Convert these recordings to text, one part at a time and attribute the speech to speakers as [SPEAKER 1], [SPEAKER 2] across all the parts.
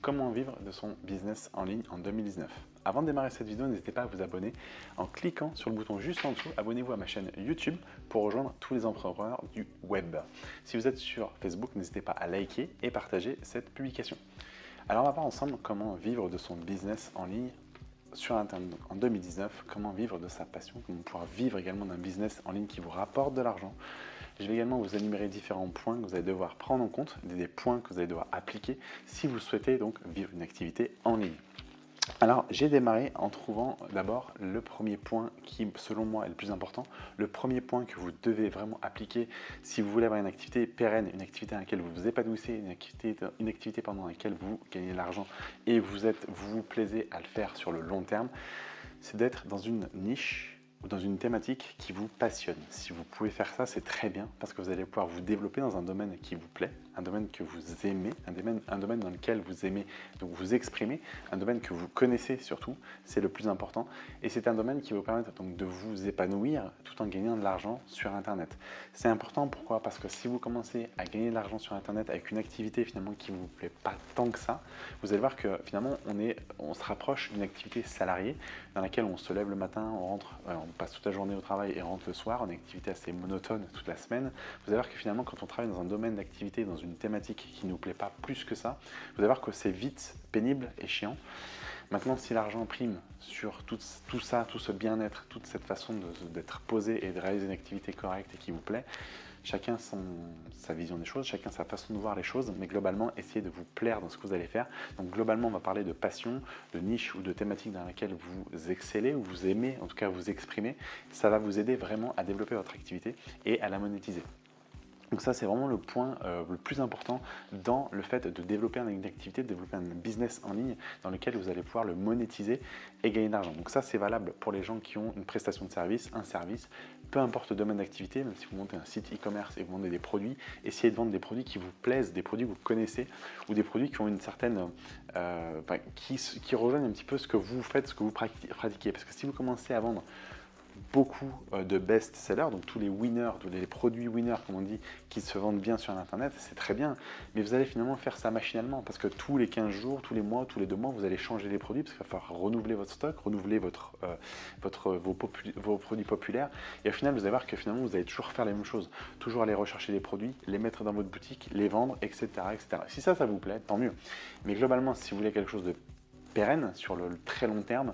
[SPEAKER 1] comment vivre de son business en ligne en 2019. Avant de démarrer cette vidéo, n'hésitez pas à vous abonner en cliquant sur le bouton juste en dessous. Abonnez-vous à ma chaîne YouTube pour rejoindre tous les entrepreneurs du web. Si vous êtes sur Facebook, n'hésitez pas à liker et partager cette publication. Alors on va voir ensemble comment vivre de son business en ligne sur Internet en 2019, comment vivre de sa passion, comment pouvoir vivre également d'un business en ligne qui vous rapporte de l'argent. Je vais également vous énumérer différents points que vous allez devoir prendre en compte, des points que vous allez devoir appliquer si vous souhaitez donc vivre une activité en ligne. Alors, j'ai démarré en trouvant d'abord le premier point qui, selon moi, est le plus important. Le premier point que vous devez vraiment appliquer si vous voulez avoir une activité pérenne, une activité dans laquelle vous vous épanouissez, une activité, une activité pendant laquelle vous gagnez de l'argent et vous, êtes, vous vous plaisez à le faire sur le long terme, c'est d'être dans une niche ou dans une thématique qui vous passionne. Si vous pouvez faire ça, c'est très bien parce que vous allez pouvoir vous développer dans un domaine qui vous plaît, un domaine que vous aimez, un domaine, un domaine dans lequel vous aimez donc vous exprimer, un domaine que vous connaissez surtout, c'est le plus important. Et c'est un domaine qui vous permettre donc de vous épanouir tout en gagnant de l'argent sur Internet. C'est important, pourquoi? Parce que si vous commencez à gagner de l'argent sur Internet avec une activité finalement qui vous plaît pas tant que ça, vous allez voir que finalement on, est, on se rapproche d'une activité salariée dans laquelle on se lève le matin, on rentre, on passe toute la journée au travail et rentre le soir, en activité assez monotone toute la semaine, vous allez voir que finalement quand on travaille dans un domaine d'activité, dans une thématique qui ne nous plaît pas plus que ça, vous allez voir que c'est vite pénible et chiant. Maintenant, si l'argent prime sur tout, tout, ça, tout ce bien-être, toute cette façon d'être posé et de réaliser une activité correcte et qui vous plaît, chacun sa vision des choses, chacun sa façon de voir les choses, mais globalement, essayez de vous plaire dans ce que vous allez faire. Donc globalement, on va parler de passion, de niche ou de thématique dans laquelle vous excellez ou vous aimez, en tout cas vous exprimer. Ça va vous aider vraiment à développer votre activité et à la monétiser. Donc ça, c'est vraiment le point euh, le plus important dans le fait de développer une activité, de développer un business en ligne dans lequel vous allez pouvoir le monétiser et gagner de l'argent. Donc ça, c'est valable pour les gens qui ont une prestation de service, un service, peu importe le domaine d'activité, même si vous montez un site e-commerce et vous vendez des produits, essayez de vendre des produits qui vous plaisent, des produits que vous connaissez ou des produits qui ont une certaine... Euh, qui, qui rejoignent un petit peu ce que vous faites, ce que vous pratiquez. Parce que si vous commencez à vendre beaucoup euh, de best-sellers, donc tous les winners, tous les produits winners, comme on dit, qui se vendent bien sur Internet, c'est très bien. Mais vous allez finalement faire ça machinalement, parce que tous les 15 jours, tous les mois, tous les deux mois, vous allez changer les produits, parce qu'il va falloir renouveler votre stock, renouveler votre, euh, votre, vos, vos, produits populaires. Et au final, vous allez voir que finalement, vous allez toujours faire les mêmes choses. Toujours aller rechercher des produits, les mettre dans votre boutique, les vendre, etc. etc. Si ça, ça vous plaît, tant mieux. Mais globalement, si vous voulez quelque chose de pérenne sur le très long terme,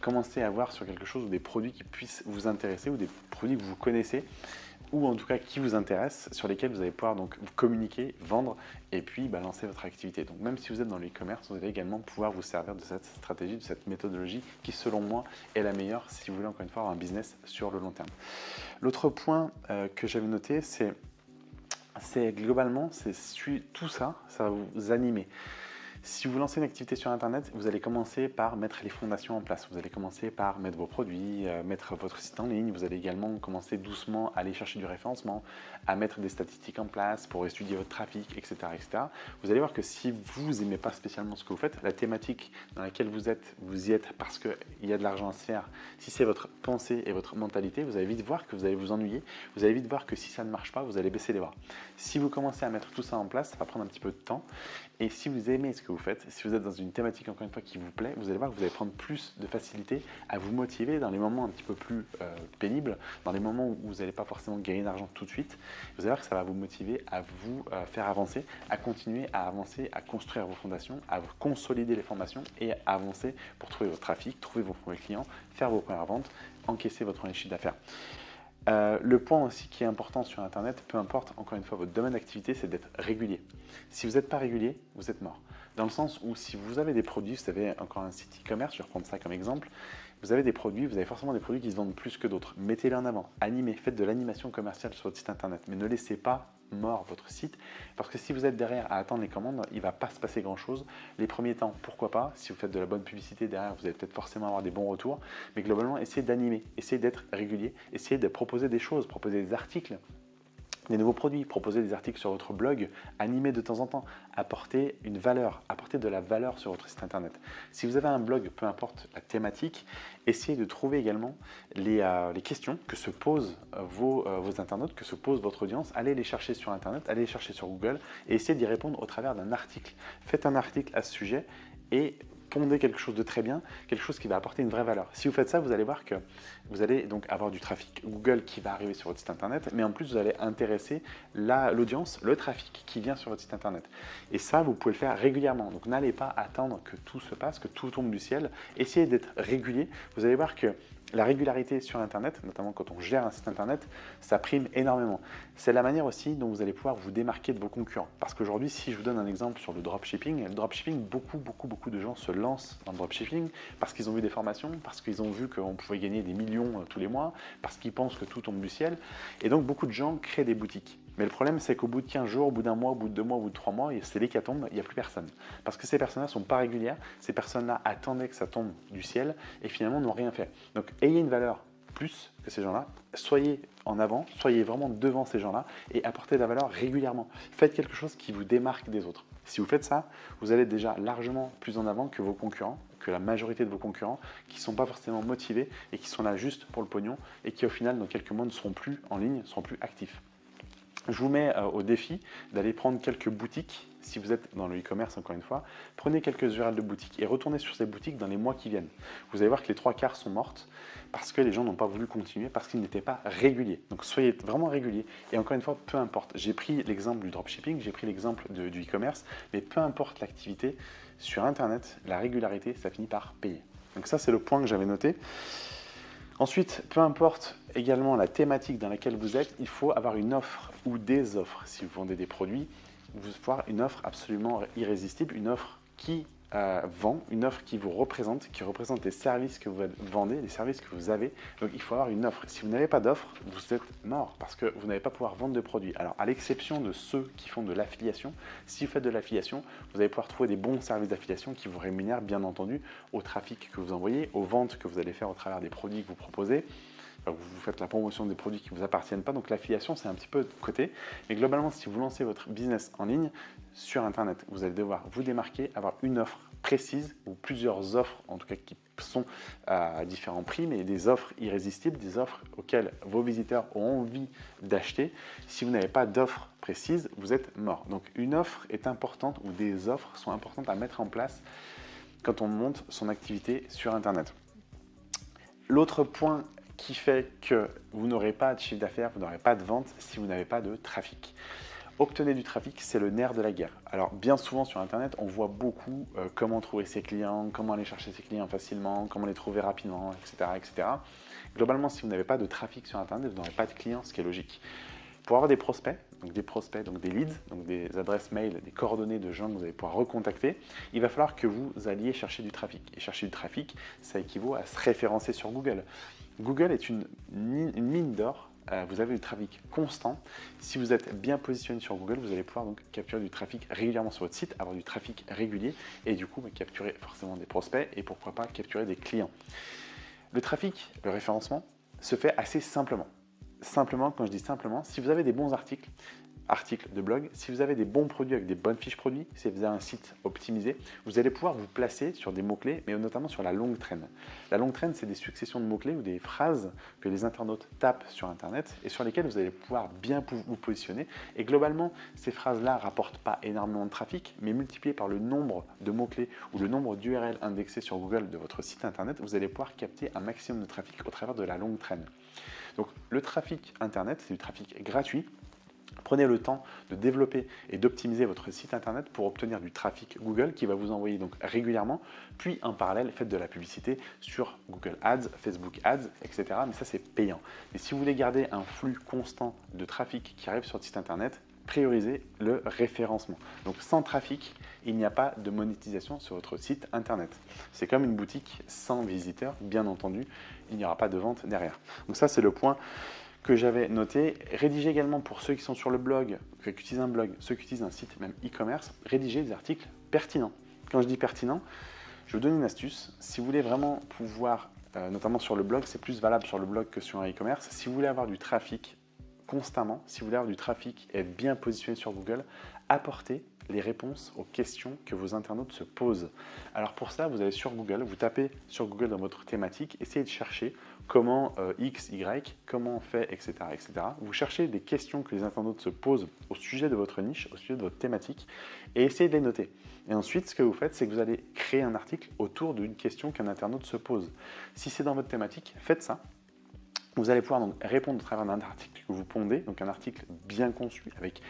[SPEAKER 1] commencez à voir sur quelque chose ou des produits qui puissent vous intéresser ou des produits que vous connaissez ou en tout cas qui vous intéressent, sur lesquels vous allez pouvoir donc communiquer, vendre et puis balancer votre activité. Donc même si vous êtes dans l'e-commerce, vous allez également pouvoir vous servir de cette stratégie, de cette méthodologie qui selon moi est la meilleure si vous voulez encore une fois avoir un business sur le long terme. L'autre point euh, que j'avais noté, c'est globalement, c'est tout ça, ça va vous animer. Si vous lancez une activité sur Internet, vous allez commencer par mettre les fondations en place. Vous allez commencer par mettre vos produits, euh, mettre votre site en ligne. Vous allez également commencer doucement à aller chercher du référencement, à mettre des statistiques en place pour étudier votre trafic, etc. etc. Vous allez voir que si vous n'aimez pas spécialement ce que vous faites, la thématique dans laquelle vous êtes, vous y êtes parce qu'il y a de l'argent à se faire. Si c'est votre pensée et votre mentalité, vous allez vite voir que vous allez vous ennuyer. Vous allez vite voir que si ça ne marche pas, vous allez baisser les bras. Si vous commencez à mettre tout ça en place, ça va prendre un petit peu de temps. Et si vous aimez ce que vous faites, si vous êtes dans une thématique encore une fois qui vous plaît, vous allez voir que vous allez prendre plus de facilité à vous motiver dans les moments un petit peu plus euh, pénibles, dans les moments où vous n'allez pas forcément gagner d'argent tout de suite. Vous allez voir que ça va vous motiver à vous euh, faire avancer, à continuer à avancer, à construire vos fondations, à consolider les formations et à avancer pour trouver votre trafic, trouver vos premiers clients, faire vos premières ventes, encaisser votre premier chiffre d'affaires. Euh, le point aussi qui est important sur Internet, peu importe encore une fois votre domaine d'activité, c'est d'être régulier. Si vous n'êtes pas régulier, vous êtes mort. Dans le sens où si vous avez des produits, vous avez encore un site e-commerce, je vais reprendre ça comme exemple, vous avez des produits, vous avez forcément des produits qui se vendent plus que d'autres. Mettez-les en avant, animez, faites de l'animation commerciale sur votre site Internet, mais ne laissez pas mort votre site. Parce que si vous êtes derrière à attendre les commandes, il ne va pas se passer grand chose. Les premiers temps, pourquoi pas, si vous faites de la bonne publicité derrière, vous allez peut-être forcément avoir des bons retours, mais globalement, essayez d'animer, essayez d'être régulier, essayez de proposer des choses, proposer des articles des nouveaux produits, proposer des articles sur votre blog, animer de temps en temps, apporter une valeur, apporter de la valeur sur votre site internet. Si vous avez un blog, peu importe la thématique, essayez de trouver également les, euh, questions que se posent euh, vos, euh, vos, internautes, que se pose votre audience. Allez les chercher sur internet, allez les chercher sur Google et essayez d'y répondre au travers d'un article. Faites un article à ce sujet et pondez quelque chose de très bien, quelque chose qui va apporter une vraie valeur. Si vous faites ça, vous allez voir que vous allez donc avoir du trafic Google qui va arriver sur votre site internet, mais en plus vous allez intéresser l'audience, le trafic qui vient sur votre site internet. Et ça, vous pouvez le faire régulièrement. Donc n'allez pas attendre que tout se passe, que tout tombe du ciel. Essayez d'être régulier. Vous allez voir que la régularité sur Internet, notamment quand on gère un site Internet, ça prime énormément. C'est la manière aussi dont vous allez pouvoir vous démarquer de vos concurrents. Parce qu'aujourd'hui, si je vous donne un exemple sur le dropshipping, le dropshipping, beaucoup, beaucoup, beaucoup de gens se lancent dans le dropshipping parce qu'ils ont vu des formations, parce qu'ils ont vu qu'on pouvait gagner des millions euh, tous les mois, parce qu'ils pensent que tout tombe du ciel. Et donc, beaucoup de gens créent des boutiques. Mais le problème, c'est qu'au bout de 15 jours, au bout d'un mois, au bout de deux mois, au bout de trois mois, c'est l'hécatombe, il n'y a plus personne. Parce que ces personnes-là ne sont pas régulières, ces personnes-là attendaient que ça tombe du ciel et finalement n'ont rien fait. Donc, ayez une valeur plus que ces gens-là, soyez en avant, soyez vraiment devant ces gens-là et apportez de la valeur régulièrement. Faites quelque chose qui vous démarque des autres. Si vous faites ça, vous allez déjà largement plus en avant que vos concurrents, que la majorité de vos concurrents qui ne sont pas forcément motivés et qui sont là juste pour le pognon et qui au final dans quelques mois ne seront plus en ligne, ne seront plus actifs je vous mets euh, au défi d'aller prendre quelques boutiques, si vous êtes dans le e-commerce encore une fois, prenez quelques URL de boutiques et retournez sur ces boutiques dans les mois qui viennent. Vous allez voir que les trois quarts sont mortes parce que les gens n'ont pas voulu continuer, parce qu'ils n'étaient pas réguliers. Donc soyez vraiment réguliers et encore une fois, peu importe. J'ai pris l'exemple du dropshipping, j'ai pris l'exemple du e-commerce, mais peu importe l'activité, sur Internet, la régularité, ça finit par payer. Donc ça, c'est le point que j'avais noté. Ensuite, peu importe également la thématique dans laquelle vous êtes, il faut avoir une offre ou des offres. Si vous vendez des produits, vous devez avoir une offre absolument irrésistible, une offre qui euh, vend, une offre qui vous représente, qui représente les services que vous vendez, les services que vous avez. Donc il faut avoir une offre. Si vous n'avez pas d'offre, vous êtes mort parce que vous n'allez pas pouvoir vendre de produits. Alors à l'exception de ceux qui font de l'affiliation, si vous faites de l'affiliation, vous allez pouvoir trouver des bons services d'affiliation qui vous rémunèrent bien entendu au trafic que vous envoyez, aux ventes que vous allez faire au travers des produits que vous proposez vous faites la promotion des produits qui ne vous appartiennent pas. Donc l'affiliation, c'est un petit peu de côté. Mais globalement, si vous lancez votre business en ligne sur Internet, vous allez devoir vous démarquer, avoir une offre précise ou plusieurs offres, en tout cas qui sont à différents prix, mais des offres irrésistibles, des offres auxquelles vos visiteurs ont envie d'acheter. Si vous n'avez pas d'offre précise, vous êtes mort. Donc une offre est importante ou des offres sont importantes à mettre en place quand on monte son activité sur Internet. L'autre point qui fait que vous n'aurez pas de chiffre d'affaires, vous n'aurez pas de vente si vous n'avez pas de trafic. Obtenez du trafic, c'est le nerf de la guerre. Alors bien souvent sur Internet, on voit beaucoup euh, comment trouver ses clients, comment aller chercher ses clients facilement, comment les trouver rapidement, etc. etc. Globalement, si vous n'avez pas de trafic sur Internet, vous n'aurez pas de clients, ce qui est logique. Pour avoir des prospects, donc des prospects, donc des leads, donc des adresses mail, des coordonnées de gens que vous allez pouvoir recontacter, il va falloir que vous alliez chercher du trafic. Et chercher du trafic, ça équivaut à se référencer sur Google. Google est une, mine d'or. Euh, vous avez du trafic constant. Si vous êtes bien positionné sur Google, vous allez pouvoir donc capturer du trafic régulièrement sur votre site, avoir du trafic régulier et du coup bah, capturer forcément des prospects et pourquoi pas capturer des clients. Le trafic, le référencement, se fait assez simplement. Simplement, quand je dis simplement, si vous avez des bons articles, articles de blog, si vous avez des bons produits avec des bonnes fiches produits, si vous avez un site optimisé, vous allez pouvoir vous placer sur des mots-clés, mais notamment sur la longue traîne. La longue traîne, c'est des successions de mots-clés ou des phrases que les internautes tapent sur Internet et sur lesquelles vous allez pouvoir bien vous positionner. Et globalement, ces phrases-là rapportent pas énormément de trafic, mais multiplié par le nombre de mots-clés ou le nombre d'URL indexés sur Google de votre site Internet, vous allez pouvoir capter un maximum de trafic au travers de la longue traîne. Donc le trafic Internet, c'est du trafic gratuit Prenez le temps de développer et d'optimiser votre site internet pour obtenir du trafic Google qui va vous envoyer donc régulièrement, puis en parallèle faites de la publicité sur Google Ads, Facebook Ads, etc. Mais ça c'est payant. Et si vous voulez garder un flux constant de trafic qui arrive sur votre site internet, priorisez le référencement. Donc sans trafic, il n'y a pas de monétisation sur votre site internet. C'est comme une boutique sans visiteurs, bien entendu, il n'y aura pas de vente derrière. Donc ça c'est le point que j'avais noté. Rédiger également pour ceux qui sont sur le blog, qui utilisent un blog, ceux qui utilisent un site, même e-commerce, rédiger des articles pertinents. Quand je dis pertinent, je vous donne une astuce. Si vous voulez vraiment pouvoir, euh, notamment sur le blog, c'est plus valable sur le blog que sur un e-commerce, si vous voulez avoir du trafic constamment, si vous voulez avoir du trafic et être bien positionné sur Google, apportez les réponses aux questions que vos internautes se posent. Alors pour ça, vous allez sur Google, vous tapez sur Google dans votre thématique, essayez de chercher comment euh, X, Y, comment on fait, etc., etc. Vous cherchez des questions que les internautes se posent au sujet de votre niche, au sujet de votre thématique, et essayez de les noter. Et ensuite, ce que vous faites, c'est que vous allez créer un article autour d'une question qu'un internaute se pose. Si c'est dans votre thématique, faites ça. Vous allez pouvoir donc répondre au travers d'un article que vous pondez, donc un article bien conçu avec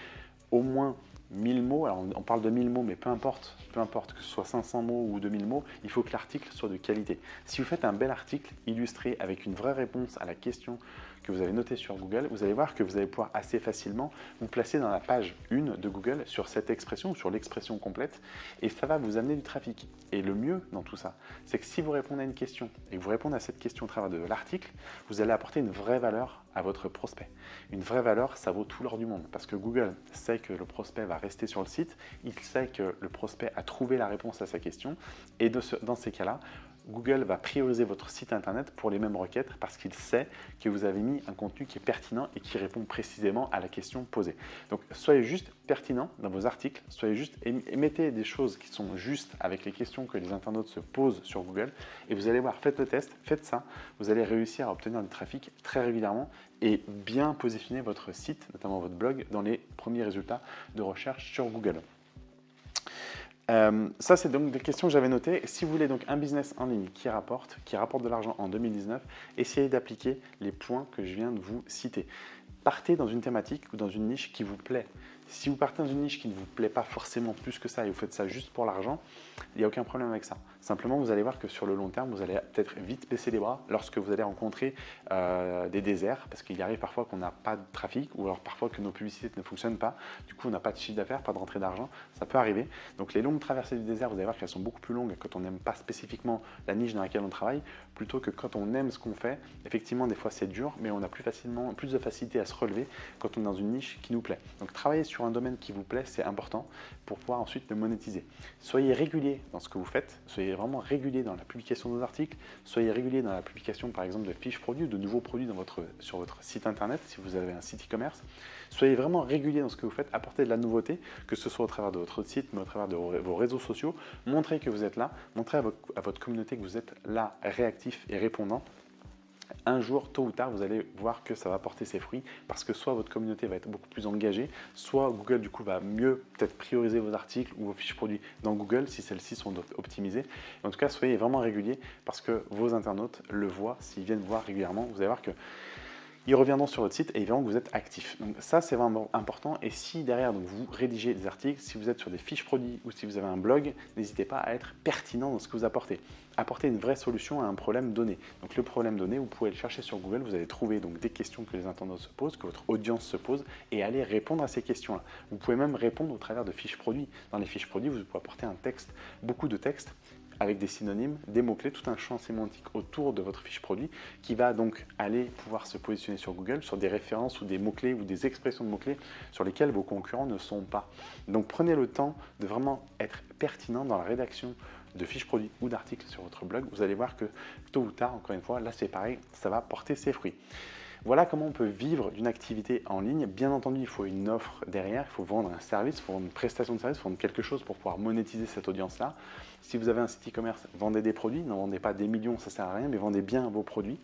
[SPEAKER 1] au moins 1000 mots, alors on parle de 1000 mots, mais peu importe, peu importe que ce soit 500 mots ou 2000 mots, il faut que l'article soit de qualité. Si vous faites un bel article illustré avec une vraie réponse à la question que vous avez notée sur Google, vous allez voir que vous allez pouvoir assez facilement vous placer dans la page 1 de Google sur cette expression, sur l'expression complète, et ça va vous amener du trafic. Et le mieux dans tout ça, c'est que si vous répondez à une question et que vous répondez à cette question au travers de l'article, vous allez apporter une vraie valeur à votre prospect. Une vraie valeur, ça vaut tout l'or du monde, parce que Google sait que le prospect va rester sur le site, il sait que le prospect a trouvé la réponse à sa question, et dans ces cas-là, Google va prioriser votre site internet pour les mêmes requêtes parce qu'il sait que vous avez mis un contenu qui est pertinent et qui répond précisément à la question posée. Donc soyez juste pertinent dans vos articles, soyez juste, mettez des choses qui sont justes avec les questions que les internautes se posent sur Google et vous allez voir, faites le test, faites ça, vous allez réussir à obtenir du trafic très régulièrement et bien positionner votre site, notamment votre blog, dans les premiers résultats de recherche sur Google. Euh, ça, c'est donc des questions que j'avais notées. Si vous voulez donc un business en ligne qui rapporte, qui rapporte de l'argent en 2019, essayez d'appliquer les points que je viens de vous citer. Partez dans une thématique ou dans une niche qui vous plaît. Si vous partez dans une niche qui ne vous plaît pas forcément plus que ça et vous faites ça juste pour l'argent, il n'y a aucun problème avec ça. Simplement, vous allez voir que sur le long terme, vous allez peut-être vite baisser les bras lorsque vous allez rencontrer euh, des déserts, parce qu'il arrive parfois qu'on n'a pas de trafic ou alors parfois que nos publicités ne fonctionnent pas. Du coup, on n'a pas de chiffre d'affaires, pas de rentrée d'argent. Ça peut arriver. Donc, les longues traversées du désert, vous allez voir qu'elles sont beaucoup plus longues quand on n'aime pas spécifiquement la niche dans laquelle on travaille, plutôt que quand on aime ce qu'on fait. Effectivement, des fois, c'est dur, mais on a plus facilement, plus de facilité à se relever quand on est dans une niche qui nous plaît. Donc, travailler sur un domaine qui vous plaît, c'est important pour pouvoir ensuite le monétiser. Soyez régulier dans ce que vous faites, soyez vraiment régulier dans la publication de vos articles, soyez régulier dans la publication par exemple de fiches produits, de nouveaux produits dans votre, sur votre site internet si vous avez un site e-commerce. Soyez vraiment régulier dans ce que vous faites, apportez de la nouveauté, que ce soit au travers de votre site, mais au travers de vos réseaux sociaux. Montrez que vous êtes là, montrez à votre communauté que vous êtes là, réactif et répondant un jour, tôt ou tard, vous allez voir que ça va porter ses fruits parce que soit votre communauté va être beaucoup plus engagée, soit Google du coup va mieux peut-être prioriser vos articles ou vos fiches produits dans Google si celles-ci sont optimisées. En tout cas, soyez vraiment régulier parce que vos internautes le voient, s'ils viennent voir régulièrement, vous allez voir que ils reviendront sur votre site et ils verront que vous êtes actif. Donc ça, c'est vraiment important. Et si derrière, donc, vous rédigez des articles, si vous êtes sur des fiches produits ou si vous avez un blog, n'hésitez pas à être pertinent dans ce que vous apportez. Apportez une vraie solution à un problème donné. Donc le problème donné, vous pouvez le chercher sur Google, vous allez trouver donc des questions que les internautes se posent, que votre audience se pose, et aller répondre à ces questions-là. Vous pouvez même répondre au travers de fiches produits. Dans les fiches produits, vous pouvez apporter un texte, beaucoup de textes, avec des synonymes, des mots-clés, tout un champ sémantique autour de votre fiche produit qui va donc aller pouvoir se positionner sur Google sur des références ou des mots-clés ou des expressions de mots-clés sur lesquels vos concurrents ne sont pas. Donc prenez le temps de vraiment être pertinent dans la rédaction de fiches produits ou d'articles sur votre blog. Vous allez voir que tôt ou tard, encore une fois, là c'est pareil, ça va porter ses fruits. Voilà comment on peut vivre d'une activité en ligne. Bien entendu, il faut une offre derrière, il faut vendre un service, il faut vendre une prestation de service, il faut vendre quelque chose pour pouvoir monétiser cette audience-là. Si vous avez un site e-commerce, vendez des produits, n'en vendez pas des millions, ça ne sert à rien, mais vendez bien vos produits.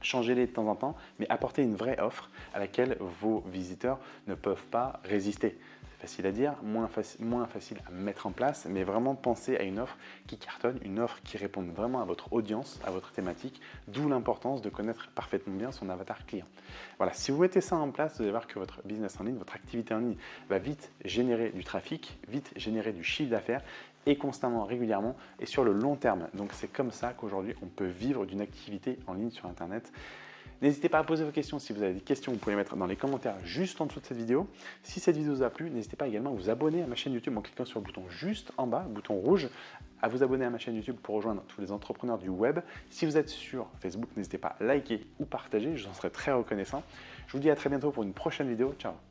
[SPEAKER 1] Changez-les de temps en temps, mais apportez une vraie offre à laquelle vos visiteurs ne peuvent pas résister facile à dire, moins, moins facile à mettre en place, mais vraiment pensez à une offre qui cartonne, une offre qui réponde vraiment à votre audience, à votre thématique, d'où l'importance de connaître parfaitement bien son avatar client. Voilà, si vous mettez ça en place, vous allez voir que votre business en ligne, votre activité en ligne va vite générer du trafic, vite générer du chiffre d'affaires et constamment, régulièrement et sur le long terme. Donc c'est comme ça qu'aujourd'hui on peut vivre d'une activité en ligne sur Internet. N'hésitez pas à poser vos questions. Si vous avez des questions, vous pouvez les mettre dans les commentaires juste en dessous de cette vidéo. Si cette vidéo vous a plu, n'hésitez pas également à vous abonner à ma chaîne YouTube en cliquant sur le bouton juste en bas, le bouton rouge, à vous abonner à ma chaîne YouTube pour rejoindre tous les entrepreneurs du web. Si vous êtes sur Facebook, n'hésitez pas à liker ou partager, je vous en serai très reconnaissant. Je vous dis à très bientôt pour une prochaine vidéo. Ciao